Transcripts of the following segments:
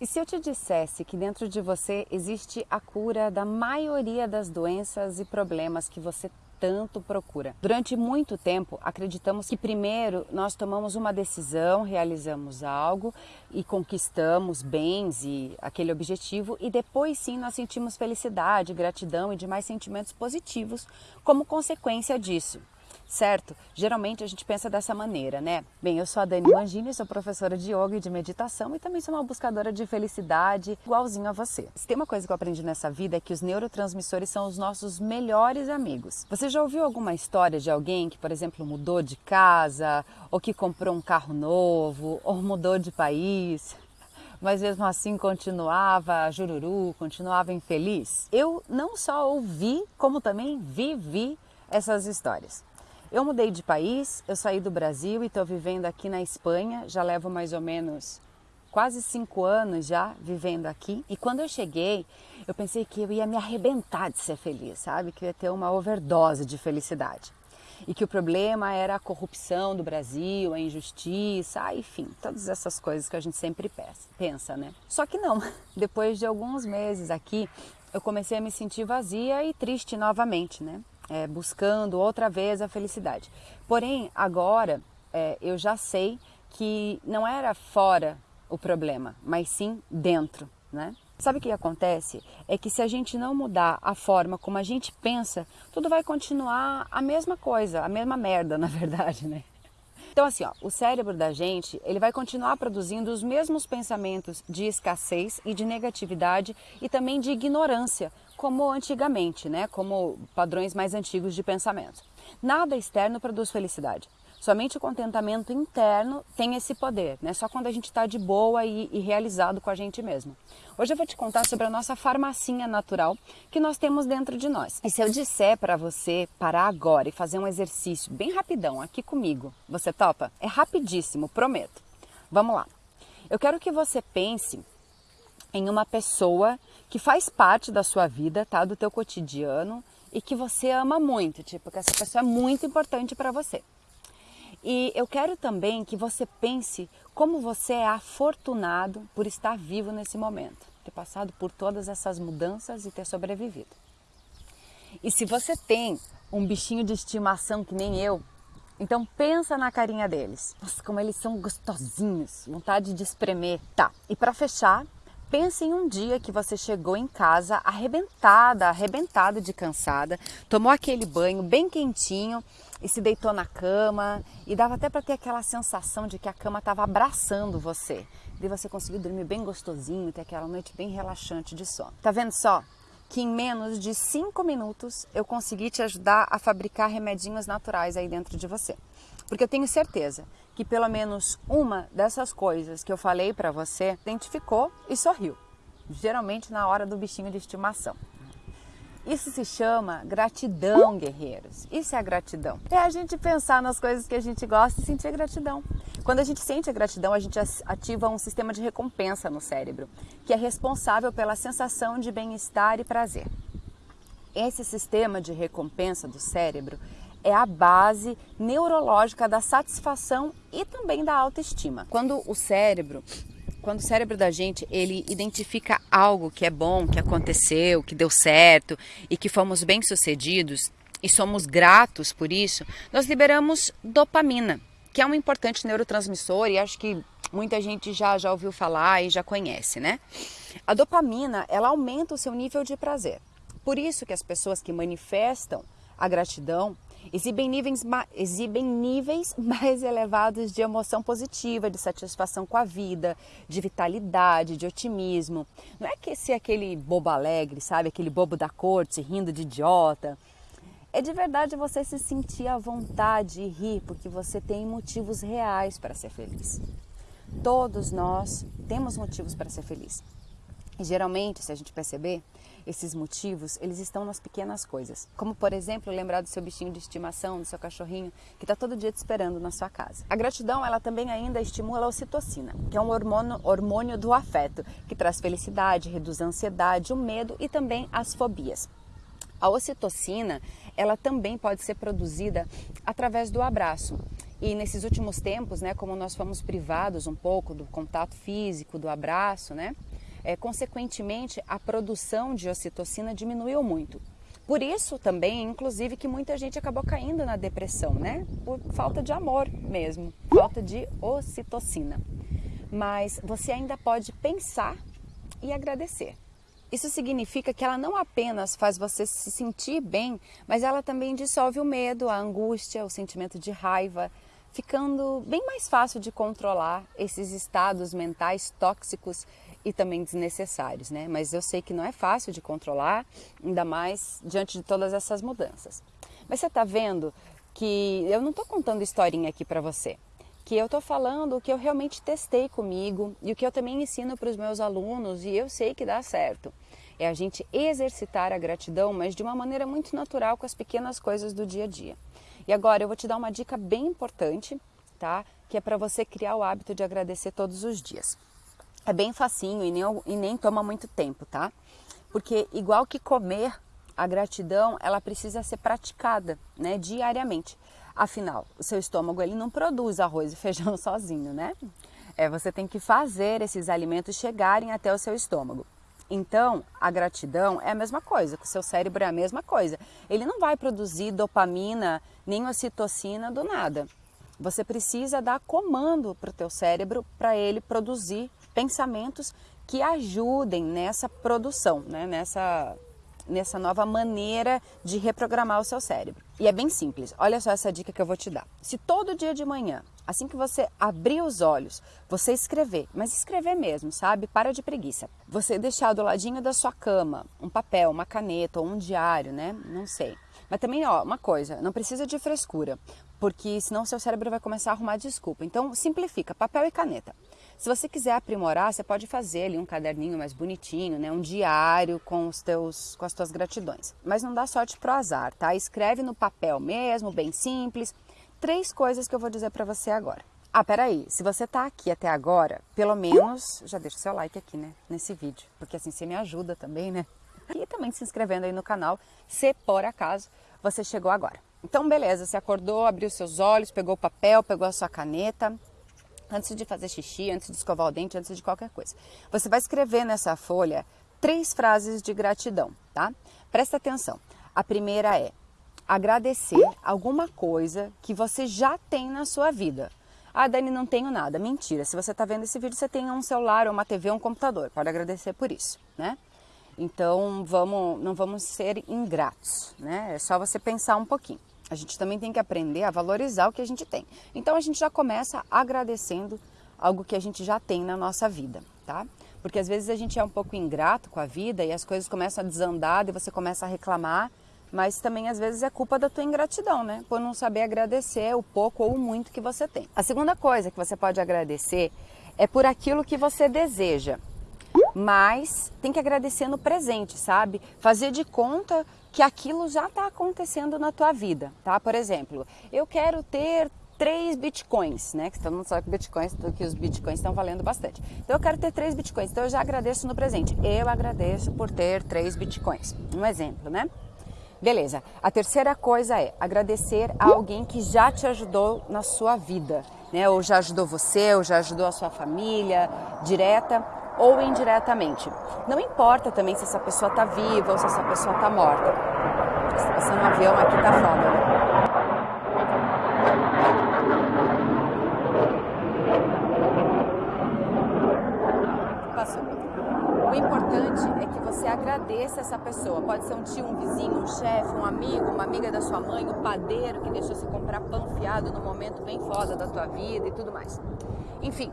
E se eu te dissesse que dentro de você existe a cura da maioria das doenças e problemas que você tanto procura. Durante muito tempo, acreditamos que primeiro nós tomamos uma decisão, realizamos algo e conquistamos bens e aquele objetivo e depois sim nós sentimos felicidade, gratidão e demais sentimentos positivos como consequência disso certo? Geralmente a gente pensa dessa maneira, né? Bem, eu sou a Dani Mangini, sou professora de yoga e de meditação e também sou uma buscadora de felicidade igualzinho a você. Se tem uma coisa que eu aprendi nessa vida é que os neurotransmissores são os nossos melhores amigos. Você já ouviu alguma história de alguém que, por exemplo, mudou de casa, ou que comprou um carro novo, ou mudou de país? mas mesmo assim continuava jururu, continuava infeliz. Eu não só ouvi, como também vivi essas histórias. Eu mudei de país, eu saí do Brasil e estou vivendo aqui na Espanha, já levo mais ou menos quase cinco anos já vivendo aqui. E quando eu cheguei, eu pensei que eu ia me arrebentar de ser feliz, sabe? Que eu ia ter uma overdose de felicidade. E que o problema era a corrupção do Brasil, a injustiça, enfim, todas essas coisas que a gente sempre pensa, né? Só que não. Depois de alguns meses aqui, eu comecei a me sentir vazia e triste novamente, né? É, buscando outra vez a felicidade. Porém, agora é, eu já sei que não era fora o problema, mas sim dentro, né? Sabe o que acontece? É que se a gente não mudar a forma como a gente pensa, tudo vai continuar a mesma coisa, a mesma merda, na verdade, né? Então assim, ó, o cérebro da gente, ele vai continuar produzindo os mesmos pensamentos de escassez e de negatividade e também de ignorância, como antigamente, né? Como padrões mais antigos de pensamento. Nada externo produz felicidade. Somente o contentamento interno tem esse poder, né? Só quando a gente está de boa e, e, realizado com a gente mesmo. Hoje eu vou te contar sobre a nossa farmacinha natural que nós temos dentro de nós. E se eu disser para você parar agora e fazer um exercício bem rapidão aqui comigo, você topa? É rapidíssimo, prometo. Vamos lá. Eu quero que você pense em uma pessoa que faz parte da sua vida, tá? Do teu cotidiano e que você ama muito, tipo, que essa pessoa é muito importante para você. E eu quero também que você pense como você é afortunado por estar vivo nesse momento, ter passado por todas essas mudanças e ter sobrevivido. E se você tem um bichinho de estimação que nem eu, então pensa na carinha deles. Nossa, como eles são gostosinhos, vontade de espremer. Tá, e para fechar, Pense em um dia que você chegou em casa arrebentada, arrebentada de cansada, tomou aquele banho bem quentinho e se deitou na cama e dava até para ter aquela sensação de que a cama estava abraçando você. E você conseguiu dormir bem gostosinho, ter aquela noite bem relaxante de sono. Tá vendo só? Que em menos de 5 minutos eu consegui te ajudar a fabricar remedinhos naturais aí dentro de você. Porque eu tenho certeza que pelo menos uma dessas coisas que eu falei para você identificou e sorriu, geralmente na hora do bichinho de estimação. Isso se chama gratidão, guerreiros. Isso é a gratidão. É a gente pensar nas coisas que a gente gosta e sentir gratidão. Quando a gente sente a gratidão, a gente ativa um sistema de recompensa no cérebro, que é responsável pela sensação de bem-estar e prazer. Esse sistema de recompensa do cérebro é a base neurológica da satisfação e também da autoestima. Quando o cérebro quando o cérebro da gente ele identifica algo que é bom, que aconteceu, que deu certo e que fomos bem sucedidos e somos gratos por isso, nós liberamos dopamina, que é um importante neurotransmissor e acho que muita gente já já ouviu falar e já conhece, né? A dopamina ela aumenta o seu nível de prazer. Por isso que as pessoas que manifestam a gratidão exibem níveis, exibem níveis mais elevados de emoção positiva, de satisfação com a vida, de vitalidade, de otimismo. Não é que ser aquele bobo alegre, sabe? Aquele bobo da corte rindo de idiota. É de verdade você se sentir à vontade e rir porque você tem motivos reais para ser feliz. Todos nós temos motivos para ser feliz. E geralmente, se a gente perceber, esses motivos, eles estão nas pequenas coisas. Como, por exemplo, lembrar do seu bichinho de estimação, do seu cachorrinho, que está todo dia te esperando na sua casa. A gratidão, ela também ainda estimula a ocitocina, que é um hormônio, hormônio do afeto, que traz felicidade, reduz a ansiedade, o medo e também as fobias. A ocitocina, ela também pode ser produzida através do abraço. E nesses últimos tempos, né, como nós fomos privados um pouco do contato físico, do abraço, né, é, consequentemente a produção de ocitocina diminuiu muito. Por isso também, inclusive, que muita gente acabou caindo na depressão, né? Por falta de amor mesmo, falta de ocitocina. Mas você ainda pode pensar e agradecer. Isso significa que ela não apenas faz você se sentir bem, mas ela também dissolve o medo, a angústia, o sentimento de raiva, ficando bem mais fácil de controlar esses estados mentais tóxicos e também desnecessários, né? Mas eu sei que não é fácil de controlar, ainda mais diante de todas essas mudanças. Mas você está vendo que eu não estou contando historinha aqui para você, que eu estou falando o que eu realmente testei comigo e o que eu também ensino para os meus alunos e eu sei que dá certo. É a gente exercitar a gratidão, mas de uma maneira muito natural com as pequenas coisas do dia a dia. E agora eu vou te dar uma dica bem importante, tá? Que é para você criar o hábito de agradecer todos os dias. É bem facinho e nem, e nem toma muito tempo, tá? Porque igual que comer, a gratidão ela precisa ser praticada, né, diariamente. Afinal, o seu estômago ele não produz arroz e feijão sozinho, né? É, você tem que fazer esses alimentos chegarem até o seu estômago. Então, a gratidão é a mesma coisa, o seu cérebro é a mesma coisa. Ele não vai produzir dopamina nem ocitocina do nada. Você precisa dar comando para o teu cérebro para ele produzir pensamentos que ajudem nessa produção, né? nessa, nessa nova maneira de reprogramar o seu cérebro. E é bem simples, olha só essa dica que eu vou te dar. Se todo dia de manhã, assim que você abrir os olhos, você escrever, mas escrever mesmo, sabe? Para de preguiça. Você deixar do ladinho da sua cama um papel, uma caneta ou um diário, né? Não sei. Mas também, ó, uma coisa, não precisa de frescura, porque senão seu cérebro vai começar a arrumar desculpa. Então, simplifica, papel e caneta. Se você quiser aprimorar, você pode fazer ali um caderninho mais bonitinho, né? um diário com, os teus, com as tuas gratidões. Mas não dá sorte pro azar, tá? Escreve no papel mesmo, bem simples. Três coisas que eu vou dizer para você agora. Ah, peraí, se você tá aqui até agora, pelo menos já deixa o seu like aqui, né, nesse vídeo, porque assim você me ajuda também, né? E também se inscrevendo aí no canal, se por acaso você chegou agora. Então, beleza, você acordou, abriu seus olhos, pegou o papel, pegou a sua caneta, antes de fazer xixi, antes de escovar o dente, antes de qualquer coisa. Você vai escrever nessa folha três frases de gratidão, tá? Presta atenção. A primeira é agradecer alguma coisa que você já tem na sua vida. Ah, Dani, não tenho nada. Mentira. Se você está vendo esse vídeo, você tem um celular, uma TV, um computador. Pode agradecer por isso, né? Então, vamos, não vamos ser ingratos, né? É só você pensar um pouquinho. A gente também tem que aprender a valorizar o que a gente tem. Então a gente já começa agradecendo algo que a gente já tem na nossa vida, tá? Porque às vezes a gente é um pouco ingrato com a vida e as coisas começam a desandar e você começa a reclamar, mas também às vezes é culpa da tua ingratidão, né? Por não saber agradecer o pouco ou o muito que você tem. A segunda coisa que você pode agradecer é por aquilo que você deseja mas tem que agradecer no presente, sabe? Fazer de conta que aquilo já está acontecendo na tua vida, tá? Por exemplo, eu quero ter três bitcoins, né? Que todo mundo sabe que, bitcoins, que os bitcoins estão valendo bastante. Então eu quero ter três bitcoins, então eu já agradeço no presente. Eu agradeço por ter três bitcoins. Um exemplo, né? Beleza. A terceira coisa é agradecer a alguém que já te ajudou na sua vida, né? Ou já ajudou você, ou já ajudou a sua família, direta ou indiretamente. Não importa também se essa pessoa está viva ou se essa pessoa está morta. Se passando um avião aqui tá foda, né? Passou. O importante é que você agradeça essa pessoa. Pode ser um tio, um vizinho, um chefe, um amigo, uma amiga da sua mãe, um padeiro que deixou você comprar pão fiado no momento bem foda da tua vida e tudo mais. Enfim,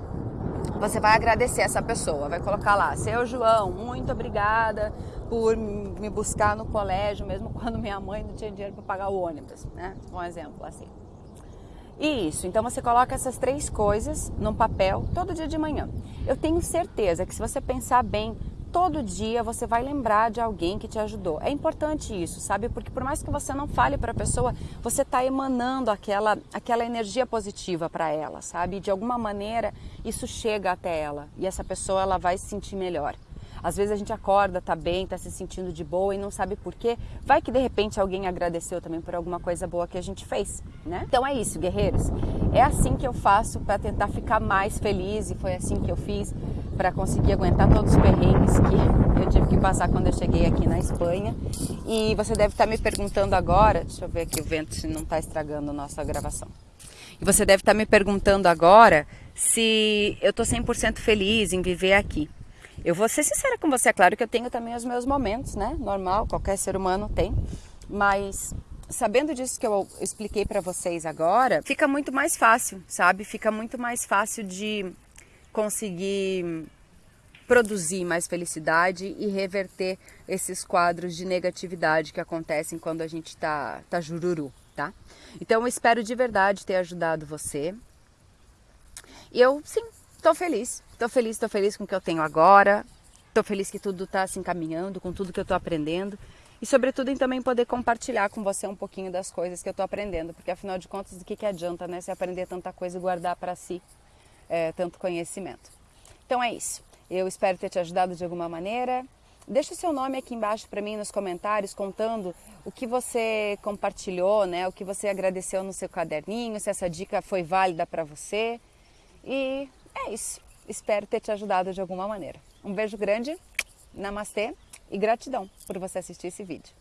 você vai agradecer essa pessoa, vai colocar lá, seu João, muito obrigada por me buscar no colégio, mesmo quando minha mãe não tinha dinheiro para pagar o ônibus, né? Um exemplo assim. Isso, então você coloca essas três coisas num papel todo dia de manhã. Eu tenho certeza que se você pensar bem, todo dia você vai lembrar de alguém que te ajudou. É importante isso, sabe? Porque por mais que você não fale para a pessoa, você está emanando aquela, aquela energia positiva para ela, sabe? De alguma maneira isso chega até ela e essa pessoa ela vai se sentir melhor. Às vezes a gente acorda, tá bem, tá se sentindo de boa e não sabe por quê. Vai que de repente alguém agradeceu também por alguma coisa boa que a gente fez, né? Então é isso, guerreiros. É assim que eu faço para tentar ficar mais feliz e foi assim que eu fiz para conseguir aguentar todos os perrengues que eu tive que passar quando eu cheguei aqui na Espanha. E você deve estar tá me perguntando agora, deixa eu ver aqui o vento se não está estragando a nossa gravação. E você deve estar tá me perguntando agora se eu estou 100% feliz em viver aqui. Eu vou ser sincera com você, é claro que eu tenho também os meus momentos, né? Normal, qualquer ser humano tem, mas sabendo disso que eu expliquei para vocês agora, fica muito mais fácil, sabe? Fica muito mais fácil de conseguir produzir mais felicidade e reverter esses quadros de negatividade que acontecem quando a gente tá, tá jururu, tá? Então eu espero de verdade ter ajudado você. E eu, sim, tô feliz. Tô feliz, tô feliz com o que eu tenho agora. Tô feliz que tudo tá se encaminhando, com tudo que eu tô aprendendo e sobretudo em também poder compartilhar com você um pouquinho das coisas que eu estou aprendendo, porque afinal de contas, do que, que adianta, né, se aprender tanta coisa e guardar para si é, tanto conhecimento. Então é isso. Eu espero ter te ajudado de alguma maneira. Deixa o seu nome aqui embaixo para mim nos comentários, contando o que você compartilhou, né, o que você agradeceu no seu caderninho, se essa dica foi válida para você. E é isso. Espero ter te ajudado de alguma maneira. Um beijo grande, namastê e gratidão por você assistir esse vídeo.